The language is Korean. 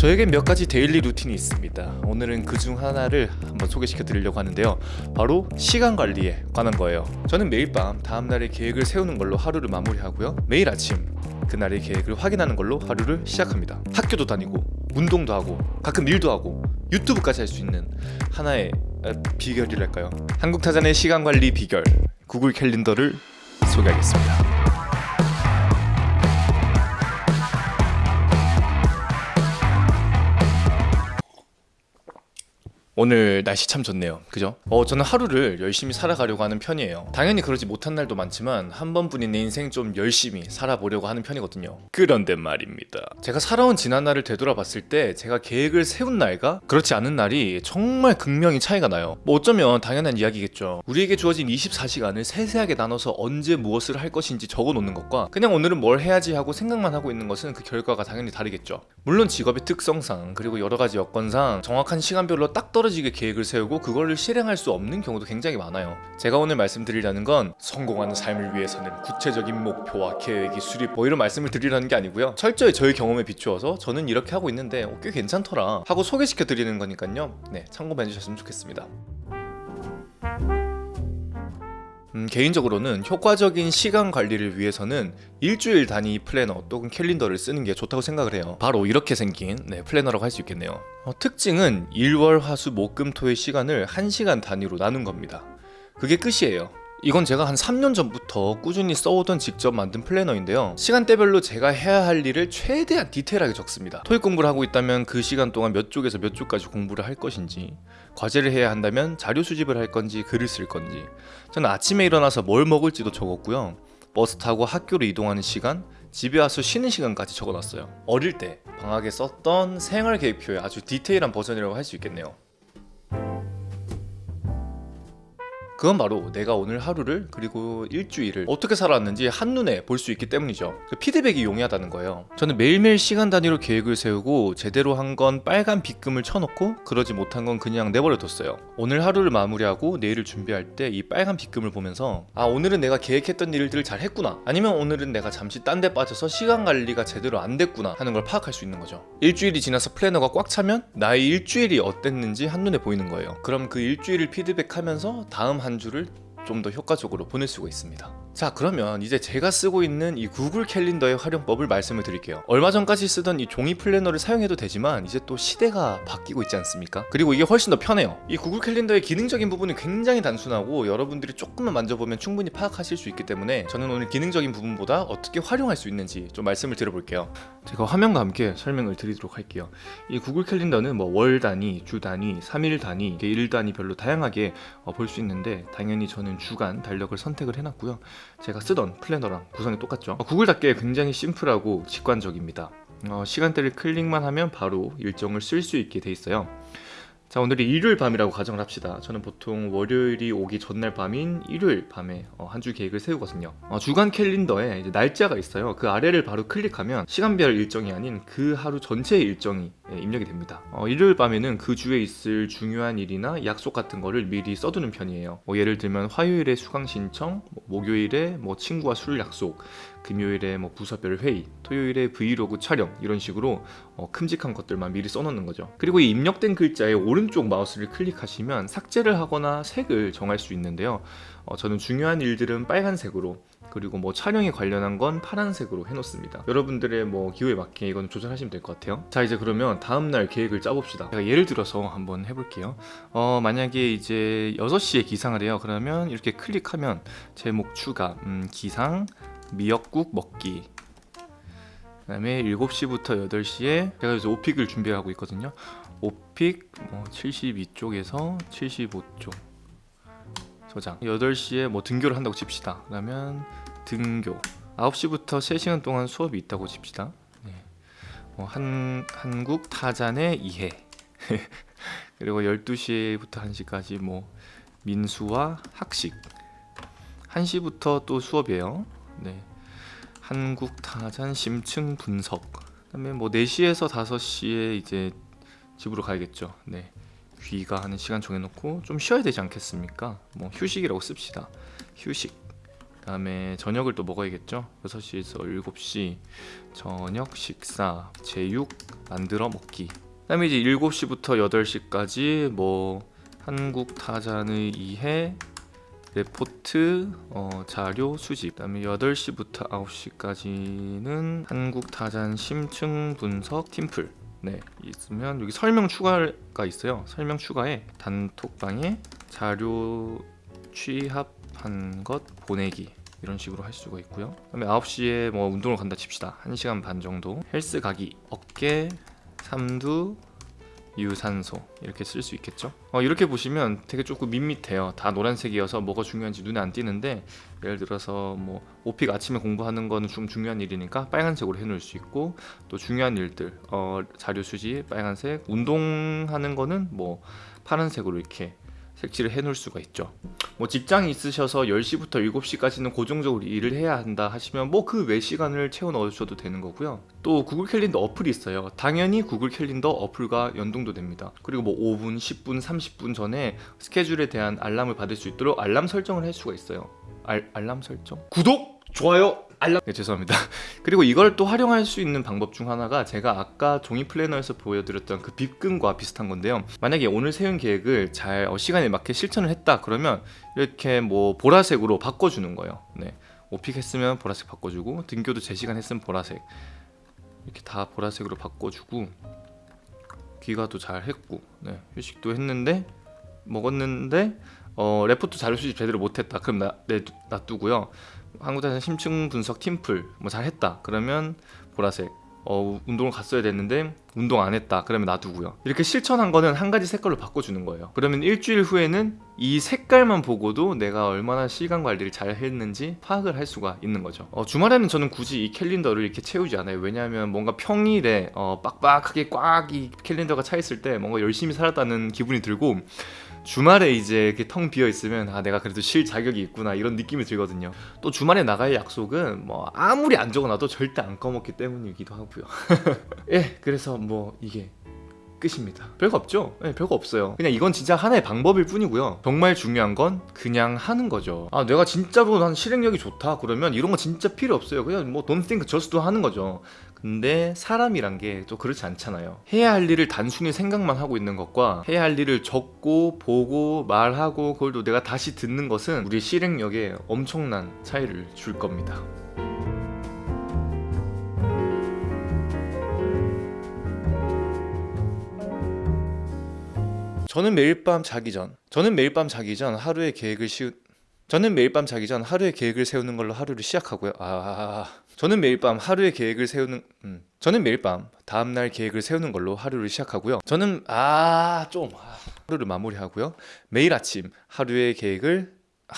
저에겐 몇 가지 daily routine이 있습니다. 오늘은 그 중 하나를 한번 소개시켜 드리려고 하는데요. 바로 시간 관리에 관한 거예요. 저는 매일 밤 다음날의 계획을 세우는 걸로 하루를 마무리하고요. 매일 아침 그날의 계획을 확인하는 걸로 하루를 시작합니다. 학교도 다니고 운동도 하고 가끔 일도 하고 유튜브까지 할 수 있는 하나의 아, 비결이랄까요? 한국 타잔의 시간 관리 비결 구글 캘린더를 소개하겠습니다. 오늘 날씨 참 좋네요. 그죠? 어 저는 하루를 열심히 살아가려고 하는 편이에요. 당연히 그러지 못한 날도 많지만 한 번뿐인 내 인생 좀 열심히 살아보려고 하는 편이거든요. 그런데 말입니다. 제가 살아온 지난날을 되돌아봤을 때 제가 계획을 세운 날과 그렇지 않은 날이 정말 극명히 차이가 나요. 뭐 어쩌면 당연한 이야기겠죠. 우리에게 주어진 24시간을 세세하게 나눠서 언제 무엇을 할 것인지 적어 놓는 것과 그냥 오늘은 뭘 해야지 하고 생각만 하고 있는 것은 그 결과가 당연히 다르겠죠. 물론 직업의 특성상 그리고 여러 가지 여건상 정확한 시간별로 딱 떨어져 떨어지게 계획을 세우고 그거를 실행할 수 없는 경우도 굉장히 많아요. 제가 오늘 말씀드리려는 건 성공하는 삶을 위해서는 구체적인 목표와 계획이 수립 뭐 이런 말씀을 드리려는 게 아니고요. 철저히 저의 경험에 비추어서 저는 이렇게 하고 있는데 어, 꽤 괜찮더라 하고 소개시켜 드리는 거니까요. 네 참고만 해주셨으면 좋겠습니다 음, 개인적으로는 효과적인 시간 관리를 위해서는 일주일 단위 플래너 또는 캘린더를 쓰는 게 좋다고 생각을 해요. 바로 이렇게 생긴 네, planner라고 할 수 있겠네요. 어, 특징은 일월 화수 목금토의 시간을 1시간 단위로 나눈 겁니다. 그게 끝이에요 이건 제가 한 3년 전부터 꾸준히 써오던 직접 만든 planner인데요. 시간대별로 제가 해야 할 일을 최대한 디테일하게 적습니다. 토익 공부를 하고 있다면 그 시간 동안 몇 쪽에서 몇 쪽까지 공부를 할 것인지 과제를 해야 한다면 자료 수집을 할 건지 글을 쓸 건지. 저는 아침에 일어나서 뭘 먹을지도 적었고요. 버스 타고 학교로 이동하는 시간 집에 와서 쉬는 시간까지 적어놨어요. 어릴 때 방학에 썼던 생활계획표의 아주 디테일한 버전이라고 할 수 있겠네요 그건 바로 내가 오늘 하루를 그리고 일주일을 어떻게 살았는지 한눈에 볼 수 있기 때문이죠. 그 피드백이 용이하다는 거예요. 저는 매일매일 시간 단위로 계획을 세우고 제대로 한 건 빨간 빗금을 쳐놓고 그러지 못한 건 그냥 내버려 뒀어요. 오늘 하루를 마무리하고 내일을 준비할 때 이 빨간 빗금을 보면서 아 오늘은 내가 계획했던 일들을 잘 했구나. 아니면 오늘은 내가 잠시 딴 데 빠져서 시간 관리가 제대로 안 됐구나 하는 걸 파악할 수 있는 거죠. 일주일이 지나서 플래너가 꽉 차면 나의 일주일이 어땠는지 한눈에 보이는 거예요. 그럼 그 일주일을 피드백하면서 다음 한한 주를 좀 더 효과적으로 보낼 수가 있습니다 자 그러면 이제 제가 쓰고 있는 이 구글 캘린더의 활용법을 말씀을 드릴게요. 얼마 전까지 쓰던 이 종이 플래너를 사용해도 되지만 이제 또 시대가 바뀌고 있지 않습니까? 그리고 이게 훨씬 더 편해요. 이 구글 캘린더의 기능적인 부분은 굉장히 단순하고 여러분들이 조금만 만져보면 충분히 파악하실 수 있기 때문에 저는 오늘 기능적인 부분보다 어떻게 활용할 수 있는지 좀 말씀을 드려볼게요. 제가 화면과 함께 설명을 드리도록 할게요. 이 구글 캘린더는 뭐 월 단위, 주 단위, 3일 단위, 일 단위별로 다양하게 어, 볼수 있는데 당연히 저는 주간 달력을 선택을 해놨고요 제가 쓰던 플래너랑 구성이 똑같죠. 어, 구글답게 굉장히 심플하고 직관적입니다. 어, 시간대를 클릭만 하면 바로 일정을 쓸 수 있게 돼 있어요 자 오늘이 일요일 밤이라고 가정을 합시다. 저는 보통 월요일이 오기 전날 밤인 일요일 밤에 어, 한주 계획을 세우거든요. 어, 주간 캘린더에 날짜가 있어요. 그 아래를 바로 클릭하면 시간별 일정이 아닌 그 하루 전체의 일정이 예, 입력이 됩니다. 어, 일요일 밤에는 그 주에 있을 중요한 일이나 약속 같은 거를 미리 써두는 편이에요. 뭐 예를 들면 화요일에 수강 신청 뭐 목요일에 뭐 친구와 술 약속 금요일에 뭐 부서별 회의 토요일에 브이로그 촬영 이런 식으로 어, 큼직한 것들만 미리 써놓는 거죠. 그리고 이 입력된 글자의 오른 쪽 마우스를 클릭하시면 삭제를 하거나 색을 정할 수 있는데요. 어, 저는 중요한 일들은 빨간색으로 그리고 뭐 촬영에 관련한 건 파란색으로 해놓습니다. 여러분들의 뭐 기호에 맞게 이건 조절하시면 될 것 같아요. 자 이제 그러면 다음날 계획을 짜봅시다. 제가 예를 들어서 한번 해볼게요. 어 만약에 이제 6시에 기상을 해요. 그러면 이렇게 클릭하면 제목 추가 음, 기상 미역국 먹기. 그 다음에 7시부터 8시에 제가 이제 오픽을 준비하고 있거든요 오픽 뭐 72쪽에서 75쪽 저장. 8시에 뭐 등교를 한다고 칩시다. 그러면 등교. 9시부터 3시간 동안 수업이 있다고 칩시다. 네. 뭐 한, 한국 타잔의 이해. 그리고 12시부터 1시까지 뭐 민수와 학식. 1시부터 또 수업이에요. 네. 한국 타잔 심층 분석. 그 다음에 뭐 4시에서 5시에 이제 집으로 가야겠죠 네. 귀가 하는 시간 정해놓고 좀 쉬어야 되지 않겠습니까 뭐 휴식이라고 씁시다 휴식 그 다음에 저녁을 또 먹어야겠죠. 6시에서 7시 저녁 식사 제육 만들어 먹기. 그 다음에 이제 7시부터 8시까지 뭐 한국 타잔의 이해 레포트 어, 자료 수집 그 다음에 8시부터 9시까지는 한국 타잔 심층 분석 팀플 네 있으면 여기 설명 추가가 있어요. 설명 추가에 단톡방에 자료 취합한 것 보내기 이런 식으로 할 수가 있고요. 그 다음에 9시에 뭐 운동을 간다 칩시다. 1시간 반 정도. 헬스 가기 어깨 삼두 유산소 이렇게 쓸 수 있겠죠? 어, 이렇게 보시면 되게 조금 밋밋해요. 다 노란색이어서 뭐가 중요한지 눈에 안 띄는데 예를 들어서 뭐 오픽 아침에 공부하는 거는 좀 중요한 일이니까 빨간색으로 해놓을 수 있고 또 중요한 일들 어, 자료 수집 빨간색 운동하는 거는 뭐 파란색으로 이렇게 색칠을 해놓을 수가 있죠 뭐 직장이 있으셔서 10시부터 7시까지는 고정적으로 일을 해야 한다 하시면 뭐 그 외 시간을 채워 넣으셔도 되는 거고요 또 구글 캘린더 어플이 있어요 당연히 구글 캘린더 어플과 연동도 됩니다 그리고 뭐 5분, 10분, 30분 전에 스케줄에 대한 알람을 받을 수 있도록 알람 설정을 할 수가 있어요 알, 알람 설정? 구독! 좋아요! 알람! 네 죄송합니다 그리고 이걸 또 활용할 수 있는 방법 중 하나가 제가 아까 종이 플래너에서 보여드렸던 그 빗금과 비슷한 건데요 만약에 오늘 세운 계획을 잘 어, 시간에 맞게 실천을 했다 그러면 이렇게 뭐 보라색으로 바꿔주는 거예요 네. OPIc 했으면 보라색 바꿔주고 등교도 제 시간 했으면 보라색 이렇게 다 보라색으로 바꿔주고 귀가도 잘 했고 네. 휴식도 했는데 먹었는데 어, 레포트 자료 수집 제대로 못했다. 그럼 나, 내, 놔두고요. 한국대사 심층 분석 팀플 뭐 잘했다. 그러면 보라색. 어, 운동을 갔어야 됐는데 운동 안 했다. 그러면 놔두고요. 이렇게 실천한 거는 한 가지 색깔로 바꿔주는 거예요. 그러면 일주일 후에는 이 색깔만 보고도 내가 얼마나 시간 관리를 잘 했는지 파악을 할 수가 있는 거죠. 어, 주말에는 저는 굳이 이 캘린더를 이렇게 채우지 않아요. 왜냐하면 뭔가 평일에 어, 빡빡하게 꽉 이 캘린더가 차 있을 때 뭔가 열심히 살았다는 기분이 들고 주말에 이제 이렇게 텅 비어 있으면 아 내가 그래도 쉴 자격이 있구나 이런 느낌이 들거든요. 또 주말에 나갈 약속은 뭐 아무리 안 적어놔도 절대 안 꺼먹기 때문이기도 하고요. 예 그래서 뭐 이게 끝입니다. 별거 없죠? 네, 별거 없어요. 그냥 이건 진짜 하나의 방법일 뿐이고요. 정말 중요한 건 그냥 하는 거죠. 아 내가 진짜로 난 실행력이 좋다 그러면 이런 거 진짜 필요 없어요. 그냥 뭐 don't think just do 하는 거죠 근데 사람이란 게 또 그렇지 않잖아요. 해야 할 일을 단순히 생각만 하고 있는 것과 해야 할 일을 적고 보고 말하고 그걸 또 내가 다시 듣는 것은 우리 실행력에 엄청난 차이를 줄 겁니다. 저는 매일 밤 자기 전 저는 매일 밤 자기 전 하루의 계획을 씌우 저는 매일 밤 자기 전 하루의 계획을 세우는 걸로 하루를 시작하고요. 아, 저는 매일 밤 하루의 계획을 세우는 음. 저는 매일 밤 다음 날 계획을 세우는 걸로 하루를 시작하고요. 저는 아, 좀 아, 하루를 마무리하고요. 매일 아침 하루의 계획을 아,